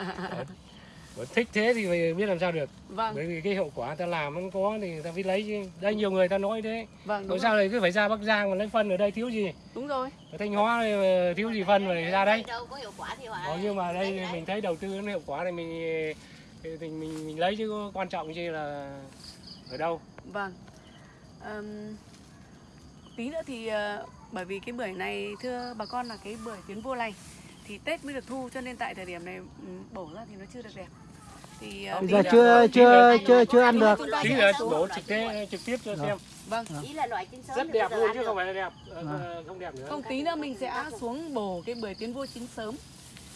Speaker 3: Bảo thích thế thì phải biết làm sao được.
Speaker 1: Vâng.
Speaker 3: Bởi vì cái hiệu quả ta làm không có thì ta phải lấy chứ đây nhiều người ta nói thế.
Speaker 1: Vâng đúng
Speaker 3: sao
Speaker 1: rồi.
Speaker 3: lại cứ phải ra bắc giang mà lấy phân ở đây thiếu gì?
Speaker 1: Đúng rồi.
Speaker 3: Ở thanh hóa thì, ờ, thiếu gì phân mà ra đây
Speaker 2: đâu có hiệu quả thì
Speaker 3: Ờ, nhưng mà đây
Speaker 2: đấy.
Speaker 3: mình thấy đầu tư nó hiệu quả này mình thì mình mình, mình lấy chứ quan trọng gì là ở đâu.
Speaker 1: Vâng. Ờm, tí nữa thì ờ, bởi vì cái bưởi này thưa bà con là cái bưởi tiến vua này thì tết mới được thu cho nên tại thời điểm này ừ, bổ ra thì nó chưa được đẹp. Thì
Speaker 4: bây
Speaker 1: tí
Speaker 4: giờ chưa chưa chưa chưa ăn được.
Speaker 3: tí nữa đổ trực tiếp trực tiếp cho xem.
Speaker 1: Vâng.
Speaker 2: Ý là loại chín sớm
Speaker 3: rất đẹp luôn chứ không phải là đẹp. Ờ, không đẹp nữa.
Speaker 1: Không tí nữa mình sẽ xuống bổ cái bưởi tiến vua chín sớm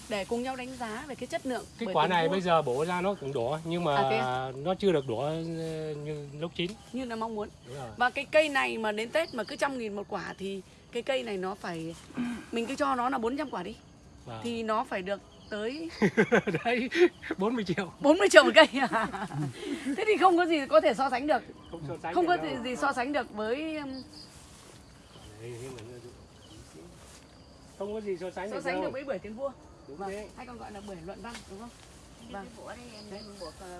Speaker 1: để cùng nhau đánh giá về cái chất lượng
Speaker 3: cái quả này bây giờ bổ ra nó cũng đỏ nhưng mà
Speaker 1: À, thế
Speaker 3: nó chưa được đỏ ờ, như lúc chín.
Speaker 1: Như là mong muốn. Và cái cây này mà đến Tết mà cứ trăm nghìn một quả thì cái cây này nó phải mình cứ cho nó là 400 quả đi.
Speaker 3: Và
Speaker 1: thì nó phải được tới [laughs]
Speaker 3: đấy 40 triệu.
Speaker 1: 40 triệu một cây. [laughs] Thế thì không có gì có thể so sánh được.
Speaker 3: Không so sánh
Speaker 1: không có gì, gì so sánh được với um,
Speaker 3: không có gì so sánh
Speaker 1: so
Speaker 3: được
Speaker 1: sánh
Speaker 3: đâu.
Speaker 1: được với bưởi tiến vua
Speaker 3: đúng
Speaker 1: vâng.
Speaker 3: thế
Speaker 1: hay còn gọi là bưởi luận văn đúng không
Speaker 2: Vâng. Cái cái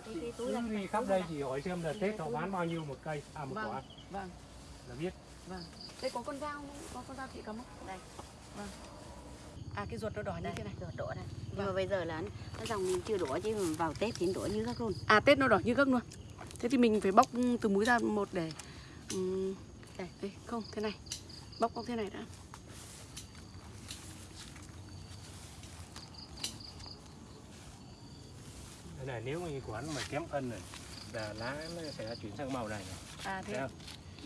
Speaker 2: cái túi
Speaker 3: cứ đi khắp đây chỉ hỏi xem là tết họ bán bao nhiêu một cây à một
Speaker 1: Vâng.
Speaker 3: quả
Speaker 1: vâng
Speaker 3: là biết
Speaker 1: vâng đây có con dao không? có con dao chị cầm không
Speaker 2: Đây.
Speaker 1: vâng à cái ruột nó đỏ như
Speaker 2: Đây,
Speaker 1: thế này
Speaker 2: đổ đổ đây. Nhưng
Speaker 1: Vâng.
Speaker 2: mà bây giờ là nó dòng mình chưa đổ chứ mà vào Tết thì đổ như các luôn.
Speaker 1: à tết nó đỏ như gấc luôn thế thì mình phải bóc từ múi ra một để um, đây, đây không thế này bóc bóc thế này đã
Speaker 3: Đây này nếu mà quán mà kém phân này là lá nó sẽ chuyển sang màu này, này.
Speaker 1: à thế
Speaker 3: không?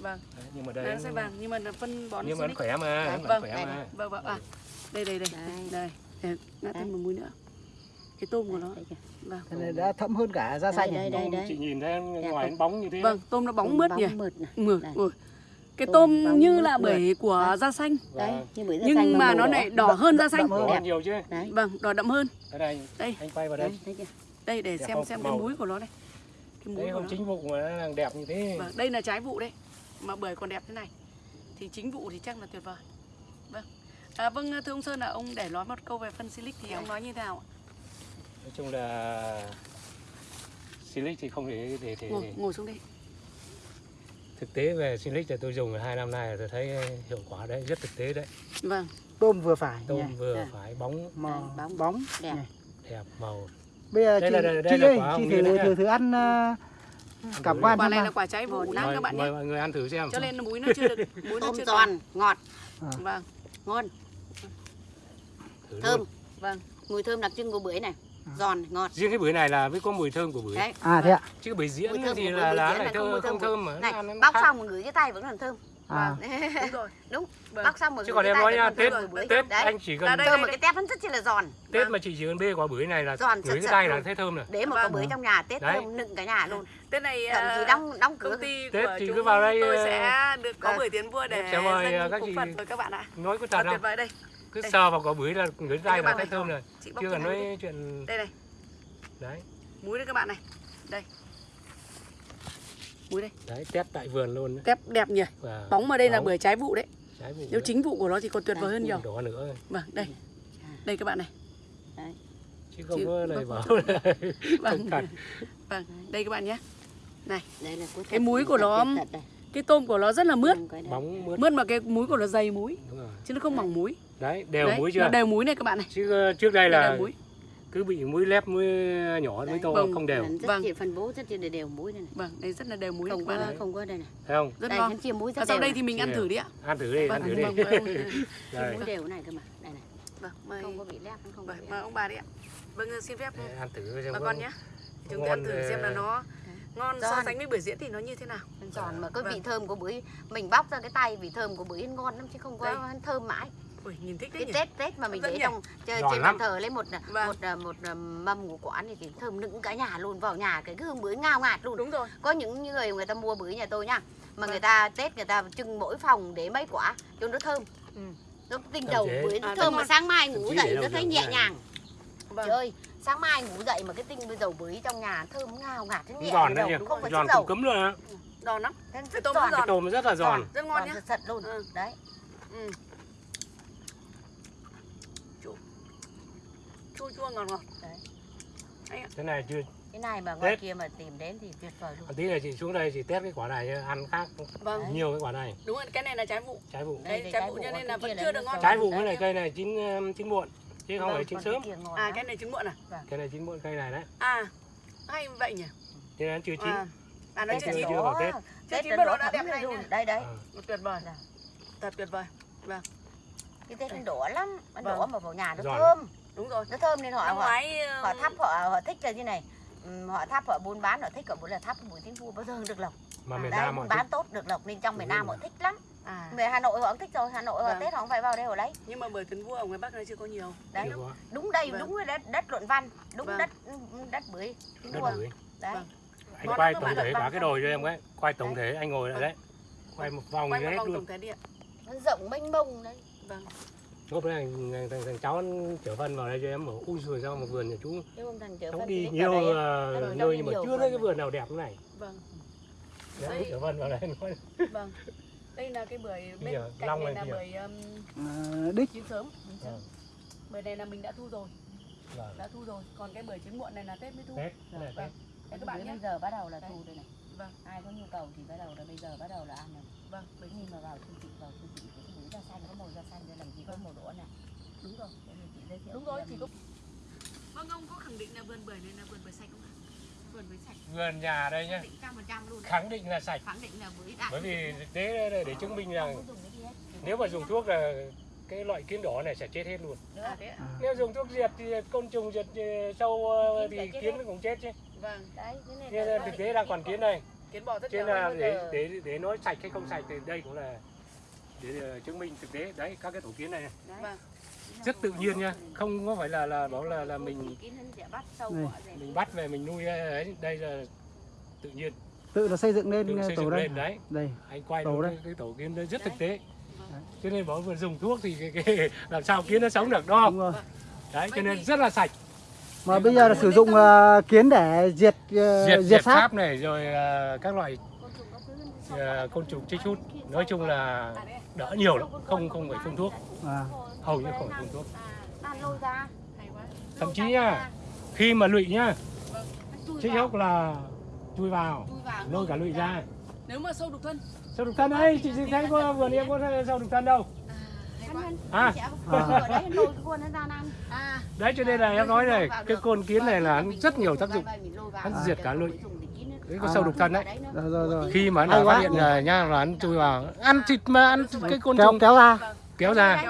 Speaker 1: vâng
Speaker 3: Đấy, nhưng mà
Speaker 1: đây
Speaker 3: đây
Speaker 1: nó sẽ vàng nhưng mà là phân bón
Speaker 3: nhưng mà nó khỏe mà
Speaker 1: Đấy,
Speaker 3: nó
Speaker 1: vâng,
Speaker 3: khỏe
Speaker 2: đây
Speaker 3: mà
Speaker 2: này.
Speaker 1: vâng vâng à đây đây đây
Speaker 2: Đây.
Speaker 1: đây ngã thêm một múi nữa cái tôm của nó
Speaker 2: Đây kìa.
Speaker 1: vâng
Speaker 4: Cái này đã thẫm hơn cả da xanh
Speaker 2: đây,
Speaker 4: này.
Speaker 2: đây, đây.
Speaker 3: chị nhìn thấy ngoài
Speaker 2: không?
Speaker 3: nó bóng như thế
Speaker 1: vâng tôm nó bóng mướt nhỉ
Speaker 2: mượt này.
Speaker 1: mượt
Speaker 2: Đây.
Speaker 1: cái
Speaker 2: Tôm
Speaker 1: tôm như là
Speaker 2: mượt.
Speaker 1: bưởi của
Speaker 2: Đấy.
Speaker 1: da xanh
Speaker 2: Đấy,
Speaker 3: Vâng.
Speaker 2: như bưởi da
Speaker 1: nhưng
Speaker 2: xanh
Speaker 1: mà nó
Speaker 2: đỏ.
Speaker 1: lại đỏ hơn da xanh
Speaker 4: đậm hơn.
Speaker 3: đỏ
Speaker 2: Đẹp.
Speaker 3: nhiều chứ
Speaker 2: Đấy.
Speaker 1: vâng đỏ đậm hơn
Speaker 3: đây
Speaker 1: Đây.
Speaker 3: anh quay vào đây
Speaker 2: chưa?
Speaker 1: Đây để
Speaker 3: Đẹp
Speaker 1: xem
Speaker 3: không?
Speaker 1: xem cái
Speaker 3: Màu.
Speaker 1: múi của nó đây cái múi
Speaker 3: đấy
Speaker 1: của
Speaker 3: không
Speaker 1: nó
Speaker 3: chính vụ mà nó đang đẹp như thế
Speaker 1: vâng đây là trái vụ đấy mà bưởi còn đẹp thế này thì chính vụ thì chắc là tuyệt vời vâng à, vâng thưa ông sơn là ông để nói một câu về phân silic thì ông nói như thế nào ạ?
Speaker 3: nói chung là Silic thì không thể để, để,
Speaker 1: ngồi
Speaker 3: để.
Speaker 1: ngồi xuống đây
Speaker 3: thực tế về Silic là tôi dùng hai năm nay là tôi thấy hiệu quả đấy rất thực tế đấy
Speaker 1: vâng
Speaker 4: Tôm vừa phải
Speaker 3: tôm
Speaker 4: nhỉ.
Speaker 3: vừa
Speaker 2: Dạ.
Speaker 3: phải bóng
Speaker 4: Màu
Speaker 2: bóng.
Speaker 4: bóng.
Speaker 2: Đẹp.
Speaker 3: đẹp màu
Speaker 4: Bây giờ
Speaker 3: Đây
Speaker 4: chị,
Speaker 3: là- đây- đây
Speaker 4: chị ơi, chị thử, thử thử ăn uh, cảm quan
Speaker 1: quả này là quả trái
Speaker 2: Ngon
Speaker 1: lắm các bạn
Speaker 3: mời
Speaker 1: nhé
Speaker 3: mọi người ăn thử xem
Speaker 1: cho nên múi nó chưa được [laughs] múi nó chưa
Speaker 2: giòn, ngọt,
Speaker 1: còn. vâng
Speaker 2: ngon,
Speaker 3: thử
Speaker 2: thơm.
Speaker 3: luôn.
Speaker 1: vâng
Speaker 2: Mùi thơm đặc trưng của bưởi này. Giòn, ngọt.
Speaker 3: riêng cái bưởi này là mới có mùi thơm của bưởi
Speaker 2: Đấy.
Speaker 4: À thế ạ.
Speaker 3: chứ bưởi diễn thì là lá này thơm không
Speaker 2: thơm
Speaker 3: mà
Speaker 2: Này, bóc xong mà ngửi cái tay vẫn còn thơm.
Speaker 4: À.
Speaker 1: đúng [laughs] rồi
Speaker 2: Đúng.
Speaker 1: vâng.
Speaker 2: Bóc xong mà
Speaker 3: chứ còn em nói nha tết tết
Speaker 2: Đấy.
Speaker 3: anh chỉ cần
Speaker 2: Thơm mà cái tép vẫn rất chi là giòn.
Speaker 3: tết mà chị chỉ cần bê quả bưởi này là
Speaker 2: Giòn,
Speaker 3: ngửi cái tay là thấy thơm rồi
Speaker 2: Để một quả
Speaker 1: Vâng.
Speaker 2: bưởi trong nhà Tết
Speaker 3: Đấy.
Speaker 2: thơm nựng cả nhà luôn.
Speaker 1: Tết này
Speaker 2: Thậm chí
Speaker 1: à,
Speaker 2: đóng đóng cửa.
Speaker 1: công ty
Speaker 3: Tết
Speaker 1: chúng
Speaker 3: cứ vào đây,
Speaker 1: tôi
Speaker 3: ờ,
Speaker 1: sẽ được có
Speaker 2: vâng.
Speaker 1: bưởi tiến vua để
Speaker 3: Sẽ mời, ờ, các chị-
Speaker 1: các bạn ạ
Speaker 3: nói có thật
Speaker 1: tuyệt
Speaker 3: không
Speaker 1: vời đây
Speaker 3: cứ sờ vào quả bưởi là ngửi tay là thấy thơm rồi
Speaker 1: chị
Speaker 3: chưa cần nói chuyện
Speaker 1: đây này
Speaker 3: đấy
Speaker 1: múi đây các bạn này đây múi đây.
Speaker 3: Đấy test tại vườn luôn đấy.
Speaker 1: tép đẹp nhỉ? Bóng ở đây là
Speaker 3: bóng,
Speaker 1: bưởi trái vụ đấy.
Speaker 3: Trái vụ
Speaker 1: nếu
Speaker 3: đấy.
Speaker 1: chính vụ của nó thì còn tuyệt vời hơn nhiều.
Speaker 3: đỏ nữa.
Speaker 1: Vâng đây. Đây các bạn này.
Speaker 3: Chứ không
Speaker 1: Chứ-
Speaker 3: có lời [laughs]
Speaker 1: vâng.
Speaker 3: bảo là
Speaker 1: vâng. vâng đây các bạn nhé.
Speaker 2: Đây là
Speaker 1: Cái múi của nó- cái tôm của nó rất là mướt.
Speaker 3: Bóng mướt.
Speaker 1: Mướt mà cái múi của nó dày múi.
Speaker 3: Đúng rồi.
Speaker 1: Chứ nó không mỏng múi.
Speaker 3: Đấy đều
Speaker 1: Đấy,
Speaker 3: muối
Speaker 1: nó
Speaker 3: chưa?
Speaker 1: đều múi này các bạn này.
Speaker 3: Chứ ờ, trước đây là cứ bị muối lép muối nhỏ muối
Speaker 2: Đấy.
Speaker 3: to
Speaker 1: Vâng.
Speaker 3: không đều.
Speaker 2: Rất
Speaker 1: Vâng.
Speaker 2: phân bố rất đều đều muối đây này.
Speaker 1: Vâng đây rất là đều này
Speaker 2: không có
Speaker 1: này
Speaker 2: không có đây này.
Speaker 3: Thấy không?
Speaker 1: Rất
Speaker 2: đây
Speaker 1: ngon.
Speaker 2: chia muối
Speaker 1: và
Speaker 2: rất
Speaker 1: sau đây
Speaker 2: này.
Speaker 1: thì mình ăn thử đi ạ.
Speaker 3: Ăn thử đi
Speaker 1: vâng
Speaker 3: ăn thử đi.
Speaker 1: vâng. Vâng [laughs]
Speaker 2: chia
Speaker 3: Đây.
Speaker 2: muối đều này cơ mà. Đây này.
Speaker 1: Vâng mời.
Speaker 2: Không có bị lép không có
Speaker 1: vâng mời ông bà đi ạ. Vâng xin phép.
Speaker 3: Để ăn thử xem
Speaker 1: bà con. nhé. Chúng ta ăn thử
Speaker 3: ờ,
Speaker 1: xem là nó ngon so
Speaker 2: Giòn.
Speaker 1: sánh với bưởi diễn thì nó như thế nào.
Speaker 2: Giòn mà cái
Speaker 1: Vâng.
Speaker 2: vị thơm của bưởi mình bóc ra cái tay vị thơm của bưởi ngon lắm chứ không có
Speaker 1: Đây.
Speaker 2: thơm mãi
Speaker 1: ui nhìn thích đấy
Speaker 2: cái
Speaker 1: nhỉ?
Speaker 2: tết tết mà mình
Speaker 1: dẫn
Speaker 2: để trong trên
Speaker 3: Giòn
Speaker 2: trên bàn thờ lấy một
Speaker 1: Vâng.
Speaker 2: một một, một mâm của quán thì, thì thơm nựng cả nhà luôn vào nhà cái hương bưởi ngào ngạt luôn.
Speaker 1: Đúng rồi.
Speaker 2: Có những người người ta mua bưởi nhà tôi nha mà
Speaker 1: Vâng.
Speaker 2: người ta tết người ta trưng mỗi phòng để mấy quả cho nó thơm.
Speaker 1: Ừ.
Speaker 2: nó tinh đầu
Speaker 3: thế.
Speaker 2: bưởi nó
Speaker 1: À,
Speaker 2: thơm mà sáng mai ngủ dậy nó thấy nhẹ
Speaker 3: này.
Speaker 2: nhàng.
Speaker 1: Vâng.
Speaker 2: Trời ơi sáng mai ngủ dậy mà cái tinh với dầu bưởi trong nhà thơm ngào ngạt nó nhẹ
Speaker 3: giòn đấy nhỉ?
Speaker 2: không phải
Speaker 3: giòn
Speaker 2: dầu.
Speaker 3: cúm luôn á.
Speaker 1: Giòn lắm. Cái tôm
Speaker 2: giòn.
Speaker 1: rất
Speaker 3: cái tôm rất là giòn.
Speaker 1: Rất ngon nhá.
Speaker 2: sật luôn.
Speaker 1: Ừ.
Speaker 2: đấy.
Speaker 1: Ừ. chua chua ngọt ngọt
Speaker 3: thế này chưa?
Speaker 2: Cái này mà ngoài
Speaker 3: Tết.
Speaker 2: kia mà tìm đến thì tuyệt vời luôn.
Speaker 3: Một tí này chị xuống đây chị test cái quả này ăn khác.
Speaker 1: Vâng.
Speaker 3: Nhiều cái quả này.
Speaker 1: Đúng rồi cái này là trái vụ.
Speaker 3: Trái vụ.
Speaker 1: Đấy,
Speaker 2: Đây,
Speaker 1: trái
Speaker 2: trái
Speaker 1: vụ cho nên
Speaker 2: cái
Speaker 1: là vẫn
Speaker 2: là
Speaker 1: chưa được ngon.
Speaker 3: trái vụ
Speaker 2: Đấy,
Speaker 3: cái này
Speaker 2: đấy.
Speaker 3: cây này chín chín muộn. Chứ không
Speaker 1: Vâng,
Speaker 3: phải chín sớm.
Speaker 2: cái
Speaker 1: à cái này trứng muộn à?
Speaker 3: Cái này chín muộn cây này đấy.
Speaker 1: À hay vậy nhỉ?
Speaker 3: Thế nên chưa chín.
Speaker 1: À, à nó
Speaker 2: Tết
Speaker 1: chưa chín.
Speaker 3: chưa vào Tết.
Speaker 1: Chưa
Speaker 2: Tết
Speaker 1: chín
Speaker 2: nó
Speaker 1: bắt đầu
Speaker 2: đỏ
Speaker 1: đã đẹp này
Speaker 2: đây đấy
Speaker 1: tuyệt vời. Thật tuyệt vời.
Speaker 2: Cái tết nó đỏ lắm. Nó
Speaker 1: Vâng.
Speaker 2: đỏ mà vào nhà nó thơm
Speaker 1: đúng rồi
Speaker 2: nó thơm nên họ
Speaker 1: năm
Speaker 2: họ,
Speaker 1: ngoái ờ,
Speaker 2: họ thắp họ họ thích là như này? Ừm, họ thắp họ buôn bán họ thích họ muốn là thắp buổi tiếng vua bao giờ được lộc.
Speaker 3: Mà miền
Speaker 2: Đấy,
Speaker 3: Nam họ thích.
Speaker 2: bán tốt được lộc nên trong miền
Speaker 3: Đúng
Speaker 2: Nam họ thích lắm.
Speaker 1: À.
Speaker 2: Về Hà Nội họ cũng thích rồi Hà Nội họ
Speaker 1: Vâng.
Speaker 2: Tết họ không phải vào đây họ lấy
Speaker 1: nhưng mà bưởi tiến vua ở ngoài Bắc này chưa có nhiều.
Speaker 2: Đấy
Speaker 3: có.
Speaker 2: đúng đây
Speaker 1: Vâng.
Speaker 2: đúng cái đất đất luận văn đúng
Speaker 1: Vâng.
Speaker 2: đất đất bưởi
Speaker 3: đất
Speaker 2: vua.
Speaker 3: Bưởi.
Speaker 2: Đấy.
Speaker 1: Vâng.
Speaker 3: anh
Speaker 1: Ngon
Speaker 3: quay tổng thể cả cái đồi cho em cái quay tổng thể anh ngồi lại đấy quay một vòng
Speaker 1: quay một
Speaker 3: hết
Speaker 1: vòng
Speaker 3: luôn.
Speaker 1: tổng thể đi ạ.
Speaker 2: Nó rộng mênh mông đấy.
Speaker 1: Vâng
Speaker 3: lúc đấy thằng, thằng, thằng cháu chở phân vào đây cho em bảo ui rồi sao mà vườn nhà chú cháu
Speaker 2: phân
Speaker 3: đi nhiều
Speaker 2: vào đây, Nó
Speaker 3: nơi nhưng mà chưa thấy cái vườn nào đẹp thế này.
Speaker 1: Vâng.
Speaker 3: Đấy, chở phân vào đây nói.
Speaker 1: Vâng. Đây là cái bưởi bên
Speaker 3: giờ,
Speaker 1: cạnh này là bưởi um,
Speaker 4: Ờ, đích.
Speaker 1: chín sớm. Chín sớm.
Speaker 3: Vâng.
Speaker 1: bưởi này là mình đã thu rồi.
Speaker 3: Vâng.
Speaker 1: đã thu rồi. Còn cái bưởi chín muộn này là tết mới thu.
Speaker 3: Tết, cái này
Speaker 1: Vâng.
Speaker 3: Tết.
Speaker 1: Các bạn nhé.
Speaker 2: bây giờ bắt đầu là thu đây này.
Speaker 1: Vâng.
Speaker 2: Ai có nhu cầu thì bắt đầu là bây giờ bắt đầu là ăn rồi.
Speaker 1: Vâng. Bưởi
Speaker 2: nhưng mà vào siêu thị vào cái bưởi da xanh có màu da xanh đây làm gì có màu đỏ này
Speaker 1: đúng rồi
Speaker 2: Thế chị giới thiệu
Speaker 1: đúng rồi chỉ có vâng ông có khẳng định là vườn bưởi này là vườn bưởi sạch không ạ vườn bưởi sạch
Speaker 3: vườn nhà đây nhá.
Speaker 2: Khẳng định
Speaker 3: là sạch.
Speaker 2: Khẳng định là bưởi đạt
Speaker 3: bởi vì thực tế để, để chứng minh rằng
Speaker 2: cái
Speaker 3: nếu mà dùng thuốc là cái loại kiến đỏ này sẽ chết hết luôn.
Speaker 1: À thế
Speaker 3: nếu dùng thuốc diệt thì côn trùng diệt ờ, sâu ờ, thì kiến nó cũng chết chứ.
Speaker 1: Vâng
Speaker 2: đấy thế là
Speaker 3: là thực tế đang còn kiến này.
Speaker 1: Kiến bò rất
Speaker 3: nên là để để để nói sạch hay không sạch thì đây cũng là để ờ, chứng minh thực tế. Đấy các cái tổ kiến này, này.
Speaker 1: Vâng.
Speaker 3: Rất tự nhiên nha. Không có phải là là bảo là là mình mình bắt về mình nuôi ấy đây là tự nhiên.
Speaker 4: Tự nó xây dựng
Speaker 3: tự
Speaker 4: lên
Speaker 3: xây
Speaker 4: tổ
Speaker 3: dựng
Speaker 4: đây.
Speaker 3: lên đấy.
Speaker 4: Đây
Speaker 3: anh quay
Speaker 4: Tổ đây.
Speaker 3: cái, cái tổ kiến nó rất thực tế. Cho nên bảo vừa dùng thuốc thì cái, cái [laughs] làm sao kiến nó sống được đúng không?
Speaker 4: Đúng rồi.
Speaker 3: Đấy cho nên rất là sạch.
Speaker 4: Mà bây giờ là sử dụng ờ, kiến để diệt ờ,
Speaker 3: diệt
Speaker 4: diệt
Speaker 3: diệt
Speaker 4: sáp
Speaker 3: này rồi ờ, các loại
Speaker 2: Côn trùng các thứ
Speaker 3: ờ, côn trùng chích hút nói chung là đỡ nhiều lắm không không phải phun thuốc.
Speaker 4: À,
Speaker 3: hầu như không phải phun thuốc.
Speaker 2: Ăn lôi ra
Speaker 1: hay quá.
Speaker 3: Thậm chí nha khi mà lụy nhá chích
Speaker 2: vào,
Speaker 3: hút là chui vào lôi cả lụy ra.
Speaker 1: Nếu mà sâu đục thân.
Speaker 3: Sâu đục thân ấy chị thấy có vườn em có sâu đục thân đâu.
Speaker 1: À.
Speaker 3: À.
Speaker 2: Đấy
Speaker 1: à.
Speaker 3: Đấy cho nên là em nói này cái con kiến này là nó rất nhiều tác dụng. Hắn diệt cả lụy. Đấy có
Speaker 4: À.
Speaker 3: sâu đục thân đấy.
Speaker 4: rồi rồi. Rồi
Speaker 3: khi mà nó phát hiện là nha là ăn chui vào. Ăn thịt mà ăn cái côn trùng.
Speaker 4: kéo ra.
Speaker 3: Kéo ra.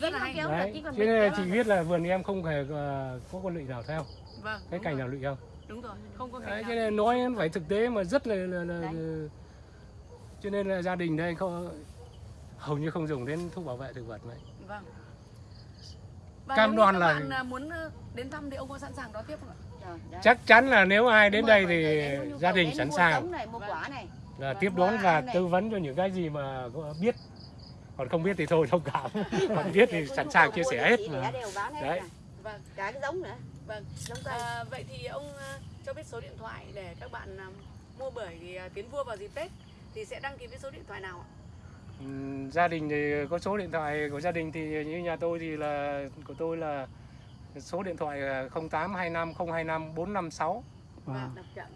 Speaker 1: Rất là hay.
Speaker 2: Kéo
Speaker 3: đấy
Speaker 2: bị
Speaker 3: nên chị biết là vườn em không hề ờ, có con lụy nào theo.
Speaker 1: Vâng
Speaker 3: cái cành
Speaker 1: rồi.
Speaker 3: nào lụy không?
Speaker 1: Đúng rồi không có
Speaker 3: đấy cho nên nói phải thực tế mà rất là, là, là cho nên là gia đình đây không hầu như không dùng đến thuốc bảo vệ thực vật này.
Speaker 1: Vâng. Và
Speaker 3: Cam đoan là-
Speaker 1: bạn à, muốn đến thăm thì ông có sẵn sàng đón tiếp không ạ?
Speaker 2: Rồi.
Speaker 3: Chắc chắn là nếu ai đến đây thì gia đình sẵn sàng. là tiếp đón và tư vấn cho những cái gì mà có biết. Còn không biết thì thôi thông cảm. [laughs] Còn biết thì sẵn sàng chia sẻ hết.
Speaker 2: Hết
Speaker 3: Đấy.
Speaker 1: vâng.
Speaker 2: Cả cái giống nữa.
Speaker 1: Vâng.
Speaker 2: giống cây.
Speaker 1: À, vậy thì ông à, cho biết số điện thoại để các bạn à, mua bưởi thì à, tiến vua vào dịp Tết thì sẽ đăng ký với số điện thoại nào ạ?
Speaker 3: Gia đình thì có số điện thoại của gia đình thì như nhà tôi thì là của tôi là số điện thoại là 0825 025 456
Speaker 1: Và
Speaker 4: Vâng.
Speaker 1: đọc chậm.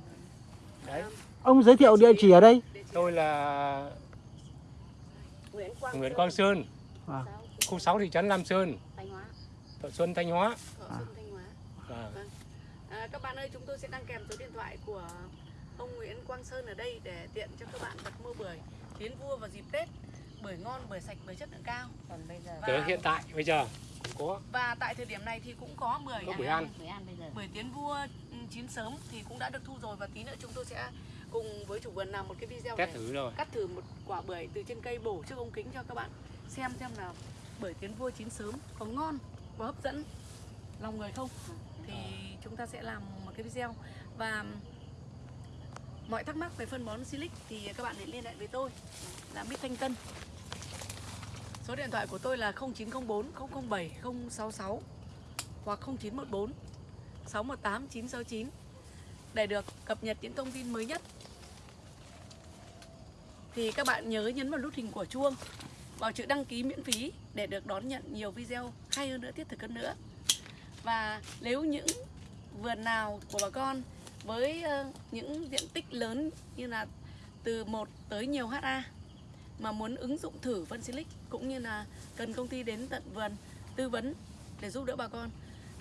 Speaker 3: đấy
Speaker 1: À,
Speaker 4: Ông giới thiệu địa chỉ ở đây.
Speaker 3: tôi là
Speaker 2: Nguyễn Quang
Speaker 3: Nguyễn
Speaker 2: Sơn,
Speaker 3: Quang Sơn
Speaker 4: Vâng.
Speaker 2: Sáu,
Speaker 3: khu 6 thị trấn Lam Sơn
Speaker 2: Thanh Hóa
Speaker 3: Thọ Xuân Thanh Hóa
Speaker 4: À.
Speaker 1: Xuân Thanh Hóa.
Speaker 3: Vâng.
Speaker 1: À, các bạn ơi, chúng tôi sẽ đăng kèm số điện thoại của ông Nguyễn Quang Sơn ở đây để tiện cho các bạn đặt mua bưởi tiến vua vào dịp Tết. Bưởi ngon, bưởi sạch, bưởi chất lượng cao.
Speaker 2: còn bây giờ
Speaker 1: Và-
Speaker 3: Tới hiện tại bây giờ cũng có.
Speaker 1: Và tại thời điểm này thì cũng có bưởi
Speaker 3: Có bưởi ăn.
Speaker 2: mới ăn bây giờ.
Speaker 1: Bưởi tiến vua ừ, chín sớm thì cũng đã được thu rồi. Và tí nữa chúng tôi sẽ cùng với chủ vườn làm một cái video để
Speaker 3: thử rồi.
Speaker 1: cắt thử một quả bưởi từ trên cây bổ trước ống kính cho các bạn xem xem nào bưởi tiến vua chín sớm có ngon có hấp dẫn. Lòng người không? Thì chúng ta sẽ làm một cái video. Và mọi thắc mắc về phân bón Silic thì các bạn hãy liên hệ với tôi, là Bích Thanh Tân. Số điện thoại của tôi là 0904 007 066 hoặc 0914 618 969 để được cập nhật những thông tin mới nhất. Thì các bạn nhớ nhấn vào nút hình của chuông, vào chữ đăng ký miễn phí để được đón nhận nhiều video hay hơn nữa, thiết thực hơn nữa. Và nếu những vườn nào của bà con với ờ, những diện tích lớn như là từ 1 tới nhiều HA mà muốn ứng dụng thử phân silic cũng như là cần công ty đến tận vườn tư vấn để giúp đỡ bà con,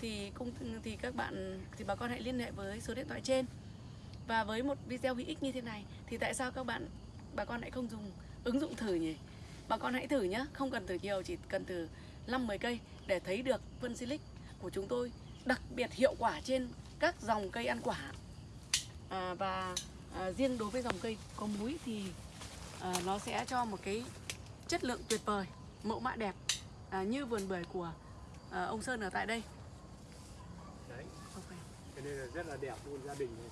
Speaker 1: thì cũng thì các bạn, thì bà con hãy liên hệ với số điện thoại trên. Và với một video hữu ích như thế này thì tại sao các bạn, bà con lại không dùng ứng dụng thử nhỉ? Bà con hãy thử nhé không cần thử nhiều, chỉ cần thử 5 10 cây để thấy được phân silic của chúng tôi đặc biệt hiệu quả trên các dòng cây ăn quả à, và à, riêng đối với dòng cây có múi thì à, nó sẽ cho một cái chất lượng tuyệt vời mẫu mã đẹp à, như vườn bưởi của à, ông Sơn ở tại đây.
Speaker 3: Đấy.
Speaker 1: Ok.
Speaker 3: cho nên là rất là đẹp luôn gia đình này.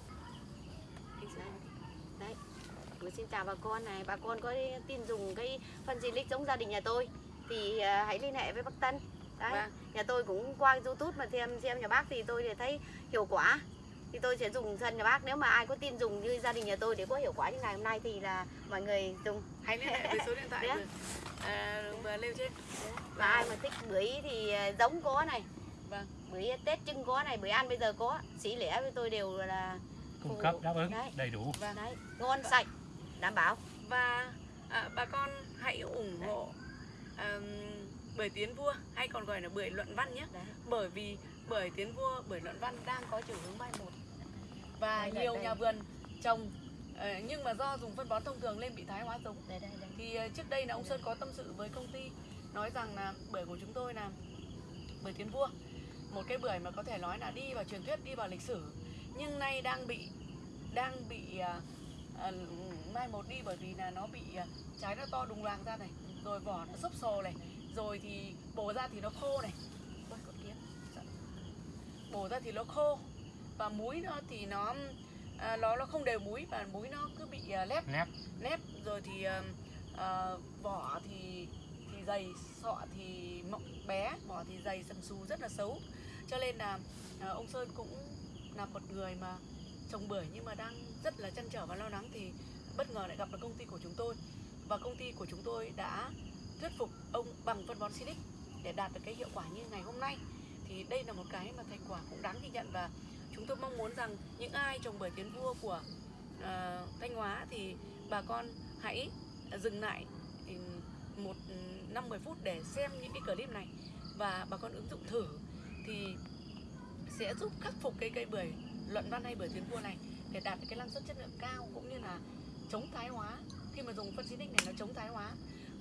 Speaker 2: đấy. Tôi xin chào bà con này. Bà con có tin dùng cái phân Silic giống gia đình nhà tôi thì à, hãy liên hệ với bác Tân. Đấy.
Speaker 1: Vâng.
Speaker 2: nhà tôi cũng qua youtube mà xem xem nhà bác thì tôi thì thấy hiệu quả thì tôi sẽ dùng thân nhà bác. Nếu mà ai có tin dùng như gia đình nhà tôi để có hiệu quả như ngày hôm nay thì là mọi người dùng.
Speaker 1: Hãy liên hệ với số điện thoại vừa, à, vừa nêu trên.
Speaker 2: Và ai mà thích bưởi thì à, giống có này.
Speaker 1: Vâng.
Speaker 2: bưởi tết trưng có này bưởi ăn bây giờ có. Xỉ lẻ với tôi đều là
Speaker 3: cung cấp đáp ứng
Speaker 2: Đấy.
Speaker 3: đầy đủ.
Speaker 1: Vâng.
Speaker 2: đấy ngon sạch đảm bảo.
Speaker 1: Và à, bà con hãy ủng hộ um, bưởi tiến vua hay còn gọi là bưởi luận văn nhé.
Speaker 2: Đấy.
Speaker 1: Bởi vì bưởi tiến vua bưởi luận văn đang có chiều hướng mai một và
Speaker 2: Đây,
Speaker 1: nhiều
Speaker 2: đây.
Speaker 1: nhà vườn trồng ờ, nhưng mà do dùng phân bón thông thường nên bị thái hóa giống.
Speaker 2: Đây đây đây.
Speaker 1: Thì ờ, trước đây là ông Sơn có tâm sự với công ty nói rằng là bưởi của chúng tôi là bưởi tiến vua. Một cái bưởi mà có thể nói là đi vào truyền thuyết đi vào lịch sử nhưng nay đang bị đang bị à, mai một đi bởi vì là nó bị à, trái nó to đùng loàng ra này rồi vỏ nó xốp xồ này rồi thì bổ ra thì nó khô này. Bổ ra thì nó khô và múi nó thì nó à, nó nó không đều múi và múi nó cứ bị à, lép
Speaker 3: nép
Speaker 1: nếp. Rồi thì ờ, ờ, vỏ thì thì dày sọ thì mọng bé vỏ thì dày sần xù rất là xấu. Cho nên là ờ, ông Sơn cũng là một người mà trồng bưởi nhưng mà đang rất là chăn trở và lo lắng thì bất ngờ lại gặp được công ty của chúng tôi. Và công ty của chúng tôi đã thuyết phục ông bằng phân bón Silic để đạt được cái hiệu quả như ngày hôm nay. Thì đây là một cái mà thành quả cũng đáng ghi nhận và chúng tôi mong muốn rằng những ai trồng bưởi tiến vua của ờ, Thanh Hóa thì bà con hãy dừng lại ừ, một ừ, năm 10 phút để xem những cái clip này và bà con ứng dụng thử thì sẽ giúp khắc phục cái cây bưởi luận văn hay bưởi tiến vua này để đạt được cái năng suất chất lượng cao cũng như là chống thái hóa. Khi mà dùng phân xinic này nó chống thái hóa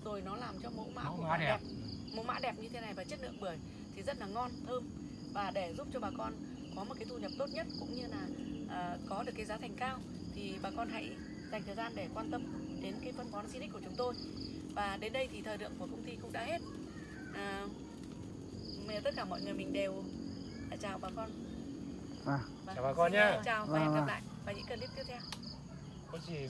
Speaker 1: rồi nó làm cho mẫu mã
Speaker 3: mẫu
Speaker 1: của
Speaker 3: mã
Speaker 1: quả
Speaker 3: đẹp.
Speaker 1: Mẫu mã đẹp như thế này và chất lượng bưởi thì rất là ngon thơm và để giúp cho bà con có một cái thu nhập tốt nhất cũng như là à, có được cái giá thành cao thì bà con hãy dành thời gian để quan tâm đến cái phân bón Sinic của chúng tôi và đến đây thì thời lượng của công ty cũng đã hết à, tất cả mọi người mình đều à, chào bà con
Speaker 4: Vâng.
Speaker 1: Vâng.
Speaker 3: Chào bà con
Speaker 1: à, chào và hẹn
Speaker 4: Vâng,
Speaker 1: gặp
Speaker 4: vâng.
Speaker 1: lại vào những clip tiếp theo
Speaker 3: có gì